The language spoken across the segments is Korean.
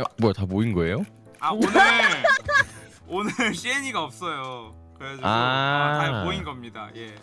야, 뭐야 다 모인 거예요? 아 오늘 오늘 시엔이가 없어요. 그래가지고 아. 아, 다 모인 겁니다. 예.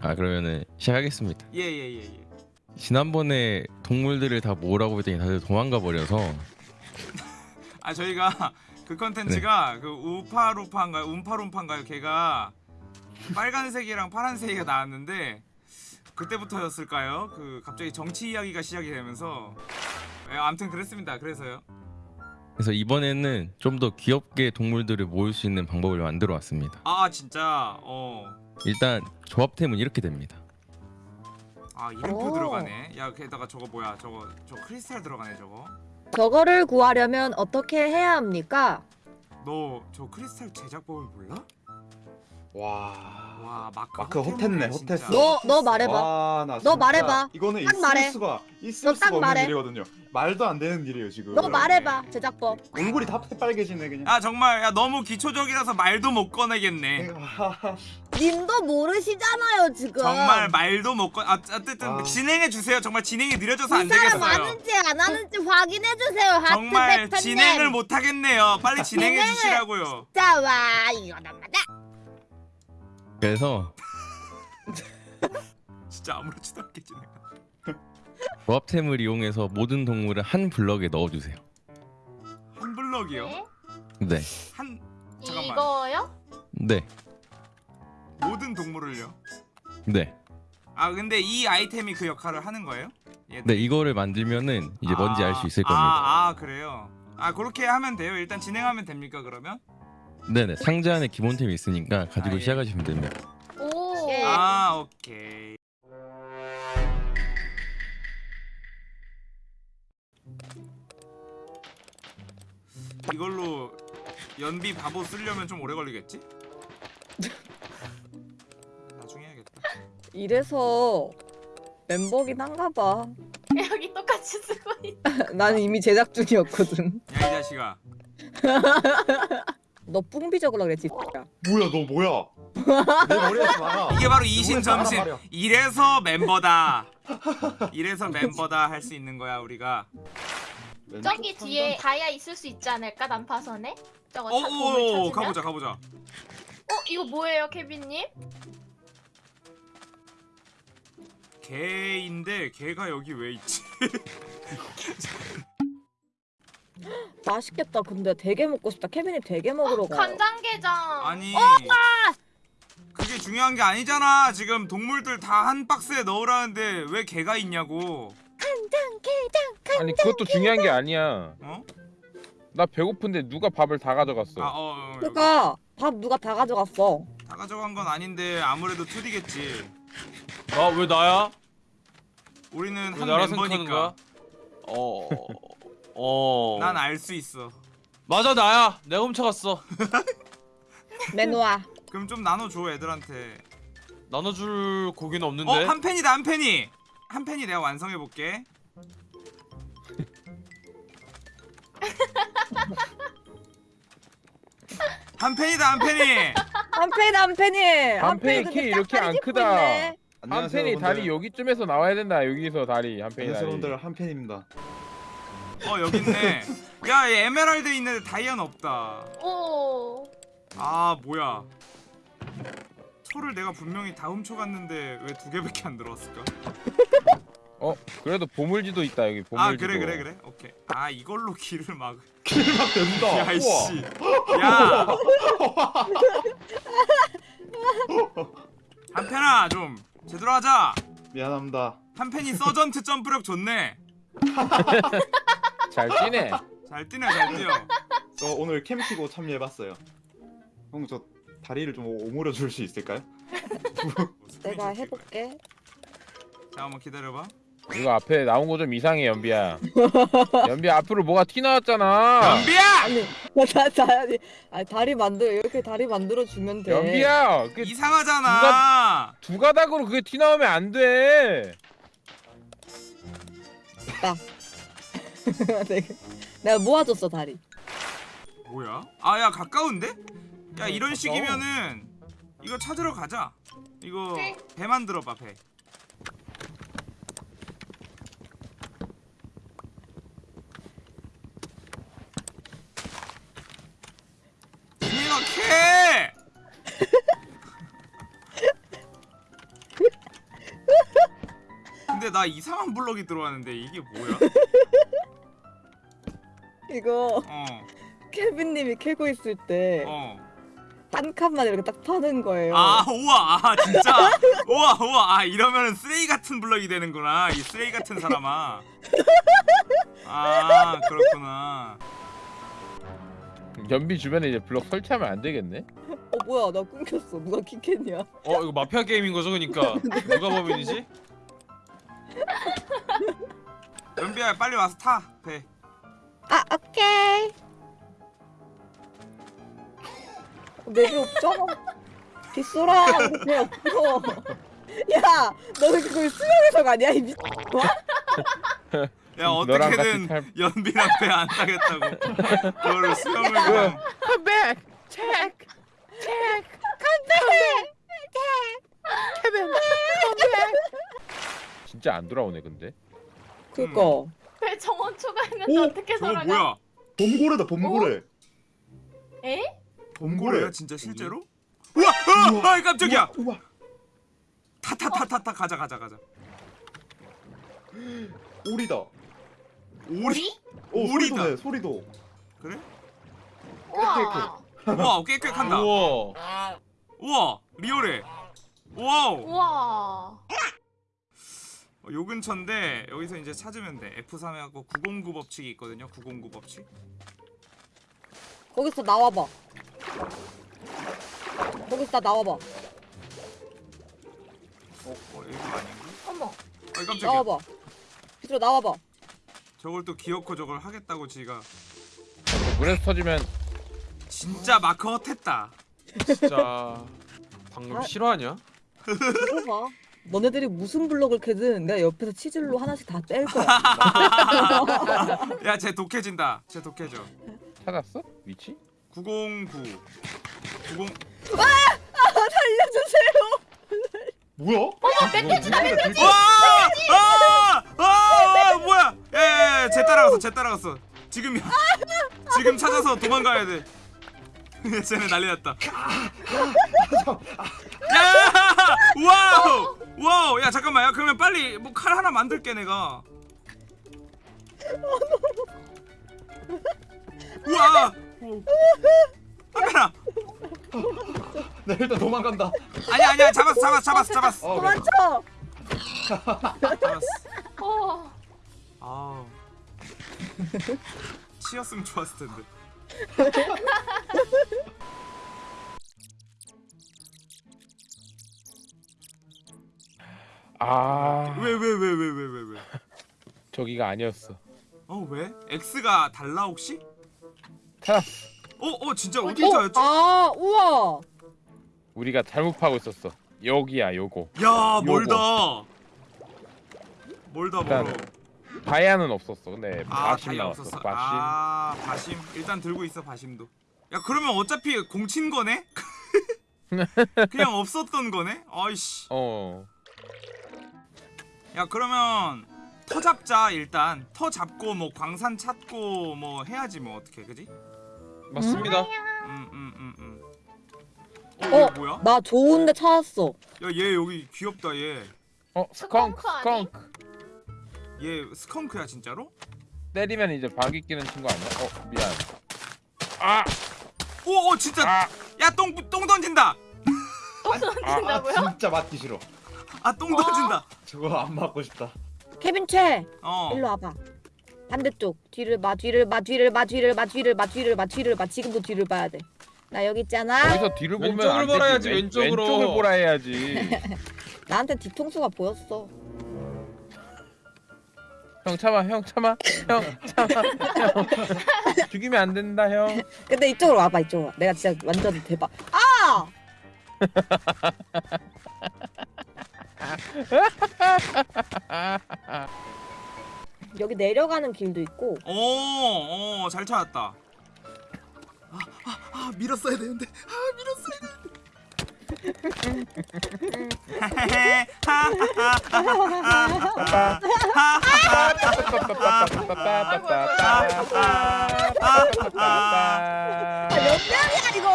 아 그러면은 시작하겠습니다. 예, 예, 예, 예. 지난번에 동물들을 다 모으라고 했더니 다들 도망가 버려서 아 저희가 그 컨텐츠가 네. 그 우파루파인가요? 움파룸파인가요? 걔가 빨간색이랑 파란색이 나왔는데 그때부터였을까요? 그 갑자기 정치 이야기가 시작이 되면서 예, 아무튼 그랬습니다. 그래서요. 그래서 이번에는 좀 더 귀엽게 동물들을 모을 수 있는 방법을 만들어 왔습니다. 아 진짜 어. 일단 조합템은 이렇게 됩니다. 아 이름표 오. 들어가네. 야 게다가 저거 뭐야? 저거 저 크리스탈 들어가네 저거. 저거를 구하려면 어떻게 해야 합니까? 너 저 크리스탈 제작법을 몰라? 와. 와 마크 마크 진짜. 호텔. 너너 말해봐. 와, 나너 진짜 말해봐. 이거는 딱 있을 말해. 수가 있을 너 수가 딱 없는 말해. 일이거든요. 말도 안 되는 일이에요 지금. 너 말해봐 제작법. 얼굴이 다 빨개지네 그냥. 야 정말 야 너무 기초적이라서 말도 못 꺼내겠네. 아, 님도 모르시잖아요 지금. 정말 말도 못 꺼. 아, 어쨌든 아. 진행해 주세요. 정말 진행이 느려져서 안 이 사람 되겠어요. 아는지 안 하는지 확인해 주세요. 하트 정말 백퍼님. 진행을 못 하겠네요. 빨리 진행해 진행을- 주시라고요. 자, 와 이거는 맞아. 그래서 진짜 아무렇지도 않게 진행. 조합템을 이용해서 모든 동물을 한 블럭에 넣어주세요. 한 블럭이요? 네? 네, 한 잠깐만. 이거요? 네, 모든 동물을요? 네, 아 근데 이 아이템이 그 역할을 하는 거예요? 얘- 네. 이거를 만들면은 이제 뭔지 알 수 있을 겁니다. 아, 아 그래요. 아 그렇게 하면 돼요. 일단 진행하면 됩니까 그러면? 네네, 상자 안에 기본템이 있으니까 가지고 아, 예. 시작하시면 됩니다. 오. 예. 아 오케이. 이걸로 연비 바보 쓰려면 좀 오래 걸리겠지? 나중에 해야겠다. 이래서 멤버긴 한가 봐. 여기 똑같이 쓰고 있. 나는 이미 제작 중이었거든. 야 이 자식아. 너 뿡비 적으라 그랬지. X야. 뭐야 너 뭐야? 내 머리에서 나가. 이게 바로 이신점심. 이래서 멤버다. 이래서 멤버다 할 수 있는 거야 우리가. 저기 뒤에 다이아 있을 수 있지 않을까 난파선에? 저거 차, 보물 오오 찾으면? 가보자 가보자. 어 이거 뭐예요, 케빈님? 개인데 개가 여기 왜 있지? 맛있겠다. 근데 되게 먹고 싶다. 케빈이 되게 먹으러 가. 간장게장. 아니 어, 그게 중요한 게 아니잖아 지금 동물들 다 한 박스에 넣으라는데 왜 개가 있냐고 간장게장. 아니 그것도 중요한 게 아니야. 어? 나 배고픈데 누가 밥을 다 가져갔어. 아, 어, 어. 그러니까 밥 누가 다 가져갔어. 다 가져간 건 아닌데 아무래도 2D겠지 아왜 나야? 우리는 왜한 멤버니까? 어. 어. 난 알 수 있어 맞아 나야. 내가 훔쳐갔어. 내놓아. 그럼 좀 나눠줘 애들한테 나눠줄 고기는 없는데. 어? 한 팬이다 한 팬이 한 팬이 내가 완성해 볼게 한 팬이다 한 팬이 한 팬이 한 팬이. 한 팬이 키 이렇게 안 크다. 한 안녕하세요, 팬이 여러분들. 다리 여기쯤에서 나와야 된다. 여기서 다리 한 팬이 안녕하세요. 여러분들 한 팬입니다. 어 여기 있네 야얘 에메랄드 있는데 다이아는 없다 오. 아 뭐야 철을 내가 분명히 다 훔쳐갔는데 왜 두 개밖에 안 들어왔을까? 어 그래도 보물지도 있다 여기 보물지도. 아 그래 그래 그래 오케이 아 이걸로 길을 막막 된다. 야 우와. 이씨 야 한편아 좀 제대로 하자 미안합니다. 한편이 서전트 점프력 좋네 잘 뛰네. 잘 뛰네 잘 뛰어 저 오늘 캠피고 참여해봤어요. 형 저 다리를 좀 오므려 줄 수 있을까요? 내가 해볼게. 잠깐만 기다려봐 이거 앞에 나온 거 좀 이상해 연비야. 연비야 앞으로 뭐가 튀 나왔잖아. 연비야 아니 나 다리 아니 다리 만들어 이렇게 다리 만들어 주면 돼. 연비야 그 이상하잖아 두 가 닥으로 그게 튀 나오면 안 돼. 내가, 네. 내가 모아줬어 다리 뭐야? 아 야 가까운데? 야 네, 이런 식이면은 이거 찾으러 가자 이거 네. 배 만들어봐 배 이렇게 근데 나 이상한 블럭이 들어왔는데 이게 뭐야? 이거 어, 케빈님이 캐고 있을 때한 어. 칸만 이렇게 딱 파는 거예요. 아, 우와, 아, 진짜. 우와, 우와, 아, 이러면은 쓰레기 같은 블럭이 되는구나. 이 쓰레기 같은 사람아. 아, 그렇구나. 연비 주변에 이제 블럭 설치하면 안 되겠네. 어 뭐야 나 끊겼어. 누가 킥했냐? 어 이거 마피아 게임인 거죠 그니까 누가 범인이지? 연비야, 빨리 와서 타. 배. 아 오케이. 내비 없잖아. 빗소라 배 없어. 야 너는 그걸 수영해서 가냐 이 미. 야, 어떻게든 탈- 연비랑 배안 타겠다고. 그거를 수영을 그냥. Come back, check, check, come back, Kevin, come back. 진짜 안 돌아오네 근데. 그니까. 왜 정원 추가했는데 오, 어떻게 저거 돌아가? 뭐야? 범고래다 범고래. 에? 범고래야, 범고래. 진짜 실제로? 우와! 아, 아, 깜짝이야! 우와. 타, 타, 타, 타, 타, 가자, 가자, 가자. 오리다. 오리? 오 오리다. 소리도 내 소리도. 그래? 우와. 우와, 꽥꽥 한다. 우와 우와, 리얼해. 와우. 우와. 어, 요 근처인데 여기서 이제 찾으면 돼. F3하고 909 법칙이 있거든요. 909 법칙. 거기서 나와봐. 거기서 나 나와봐. 어, 어 이거 아닌가? 어머. 아 깜짝이야. 나와봐. 빗소라 나와봐. 저걸 또 기어코 저걸 하겠다고 지가 물에서 터지면 진짜 마크 헛했다. 진짜 방금 아. 실화냐? 이거 봐. 너네들이 무슨 블럭을 캐든 내가 옆에서 치질로 하나씩 다 뗄 거야. 야, 쟤 독해진다. 쟤 독해져. 찾았어? 위치? 909. 90 살려주세요. 뭐야? 어머 멧돼지다 멧돼지. 와! 아! 아! 뭐야? 예, 예, 예, 쟤 따라갔어. 쟤 따라갔어. 지금이야. 지금 찾아서 도망가야 돼. 쟤네 난리 났다. 야! 와우! 와우! 야, 잠깐만. 야, 그러면 빨리 뭐 칼 하나 만들게 내가. 우와! 카메라. 나 일단 도망간다. 아니야, 아니야. 잡았어. 잡았어. 잡았어. 잡았어. 어, 그래. 도망쳐. 잡았어. 어. 아. 치였으면 좋았을 텐데. 아 왜 왜 왜 왜 왜 왜 왜? 저기가 아니었어. 어 왜? X가 달라 혹시? 찾았어. 어, 어 진짜 어디 어, 있어였지? 아 우와. 우리가 잘못 파고 있었어. 여기야 요거. 야 멀다. 멀다 일단 멀어. 다이아는 없었어. 근데 아 바심 나왔어. 없었어. 바심. 아 바심. 일단 들고 있어 바심도. 야 그러면 어차피 공친 거네? 그냥 없었던 거네? 아이씨. 어. 야 그러면 터 잡자 일단. 터 잡고 뭐 광산 찾고 뭐 해야지 뭐 어떻게 그지? 맞습니다 음음음 음. 어? 어, 얘 뭐야? 나 좋은데 찾았어. 야 얘 여기 귀엽다 얘. 어 스컹크 스컹크. 얘 스컹크야 진짜로? 때리면 이제 박이 끼는 친구 아니야? 어 미안. 아! 오, 오 진짜 아! 야똥똥 던진다. 또 아, 아 던진다고요? 진짜 맞기 싫어. 아똥 던진다. 저거 안 맞고 싶다. 케빈 최. 어. 일로 와봐. 반대쪽 뒤를 봐 뒤를 봐 뒤를 봐 뒤를 봐 뒤를 봐 뒤를 봐 뒤를 봐 지금도 뒤를 봐야 돼. 나 여기 있잖아. 여기서 뒤를 보면 왼쪽을 안 보라 되지. 해야지, 왼- 왼쪽으로. 왼쪽을 보라 해야지. 나한테 뒤통수가 보였어. 형 참아, 형 참아, 형 참아, 형 죽이면 안 된다, 형. 근데 이쪽으로 와봐 이쪽으로. 와. 내가 진짜 완전 대박. 아! 여기 내려가는 길도 있고 어, 어, 잘 찾았다. 아, 아, 아, 밀었어야 되는데. 아, 밀었어야 되는데. 아, 몇 명이야 이거?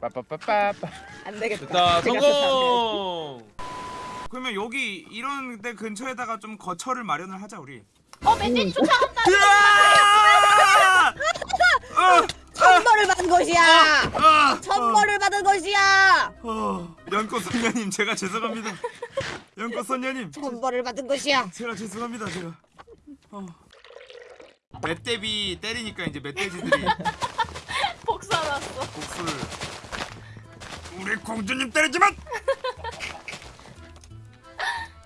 빠빠빠빠빠. 안 되겠다. 됐다 성공 그러면 여기 이런 데 근처에다가 좀 거처를 마련을 하자 우리. 어 멧돼지 쫓아간다. 으아! 어, 천벌을 받은 것이야. 아! 천벌을 받은 것이야. 어, 연꽃 선녀님 제가 죄송합니다. 연꽃 선녀님 천벌을 받은 것이야. 제가 죄송합니다 제가. 어. 멧돼지 때리니까 이제 멧돼지들이 복사 났어. 복수를. 우리 공주님 때리지만.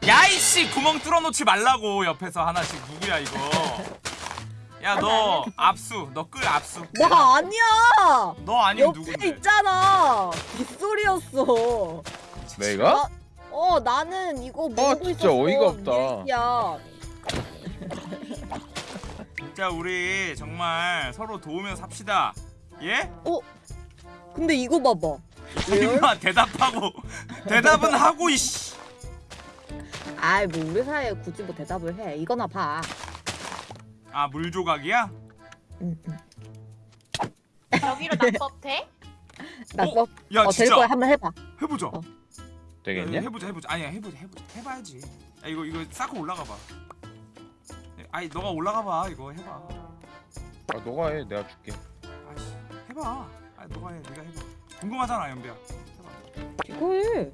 야이씨 구멍 뚫어놓지 말라고 옆에서 하나씩 누구야 이거. 야 너 압수 너 끌 압수. 나 아니야. 너 아니면 옆에 누군데? 있잖아. 빗소리였어. 내가? 어 나는 이거 모르고 진짜 있었어. 어이가 없다. 야 진짜 우리 정말 서로 도우며 삽시다. 예? 근데 이거 봐봐. 임마 대답하고 대답은 하고 이씨. 아이 뭐 우리 사이에 굳이 뭐 대답을 해. 이거나 봐. 아 물조각이야? 응, 응. 여기로 낙법 돼? 낙법. 야 어, 될 진짜 거야. 한번 해봐. 해보자. 어. 되겠냐? 야, 해보자 해보자. 아니야 해보자 해보자 해봐야지. 야 이거 이거 쌓고 올라가 봐. 아니 너가 올라가 봐 이거 해봐. 아 너가 해 내가 줄게 아이씨 해봐. 아 너가 해 네가 해봐. 궁금하잖아 연비야. 해봐. 이거 해.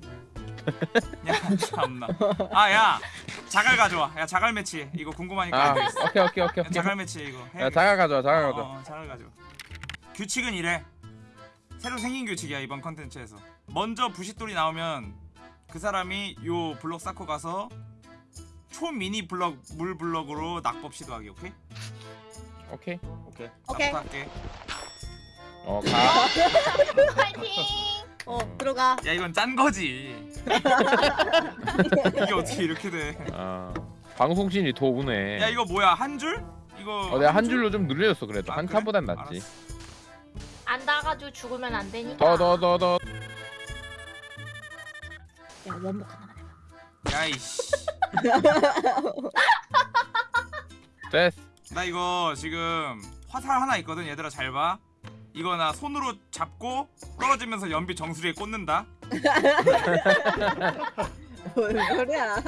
야 참나. 아야 자갈 가져와. 야 자갈 매치 이거 궁금하니까 아. 오케이 오케이 오케이 야, 오케이 자갈 매치 이거. 야 해야겠어. 자가 가져와 자가 어, 가져와 어, 잘 가져. 규칙은 이래. 새로 생긴 규칙이야 이번 컨텐츠에서. 먼저 부싯돌이 나오면 그 사람이 요 블럭 쌓고 가서 초 미니 블럭 물 블럭으로 낙법 시도하기 오케이? 오케이 오케이. 오케이. 나부터 할게. 어가 파이팅. 어 들어가. 야 이건 짠 거지. 이게 어떻게 이렇게 돼? 아 방송신이 더 우네 야 이거 뭐야 한 줄? 이거 어 내가 한 줄로 좀 늘려줬어 그래도 아, 한 그래? 칸보단 낫지 알았어. 안 나가지고 죽으면 안 되니까. 더 더 더 더 야 원목 하나만 해봐. 야이씨. 됐어 나 이거 지금 화살 하나 있거든 얘들아 잘 봐. 이거 나 손으로 잡고 떨어지면서 연비 정수리에 꽂는다. 뭔 소리야?